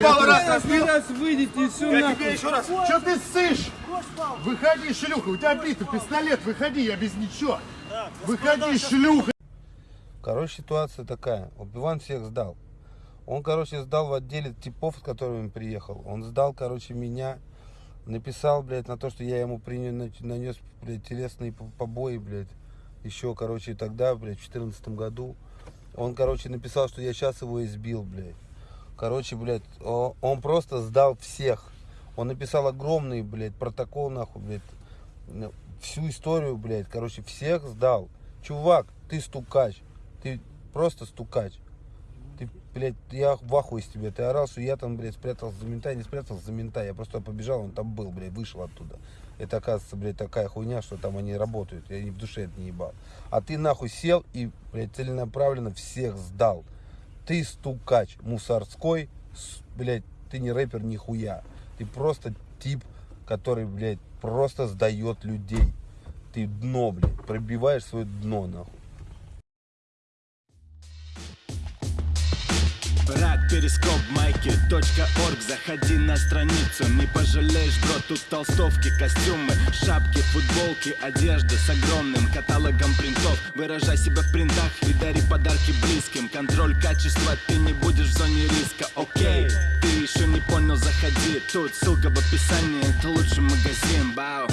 Пару раз выйдете и все Я нахуй. тебе еще раз. Че ты ссышь? Выходи, шлюха. У тебя битый пистолет. Выходи, я без ничего. Выходи, шлюха. Короче, ситуация такая. Вот Иван всех сдал. Он, короче, сдал в отделе типов, с которыми он приехал. Он сдал, короче, меня. Написал, блядь, на то, что я ему принес, нанес, блядь, телесные по- побои, блядь. Еще, короче, тогда, блядь, в 2014 году. Он, короче, написал, что я сейчас его избил, блядь. Короче, блядь, он просто сдал всех. Он написал огромный, блядь, протокол, нахуй, блядь. Всю историю, блядь, короче, всех сдал. Чувак, ты стукач. Ты просто стукач. Ты, блядь, я в ахуе с тебя. Ты орал, что я там, блядь, спрятался за мента. Я не спрятался за мента. Я просто побежал, он там был, блядь, вышел оттуда. Это, оказывается, блядь, такая хуйня, что там они работают. Я и в душе это не ебал. А ты нахуй сел и, блядь, целенаправленно всех сдал. Ты стукач мусорской, блядь, ты не рэпер нихуя. Ты просто тип, который, блядь, просто сдает людей. Ты дно, блядь, пробиваешь свое дно, нахуй. Перископ майки орг. Заходи на страницу, не пожалеешь, бро Тут толстовки, костюмы, шапки, футболки Одежда с огромным каталогом принтов. Выражай себя в принтах и дари подарки близким. Контроль качества, ты не будешь в зоне риска, окей Ты еще не понял, заходи. Тут ссылка в описании, это лучший магазин, бау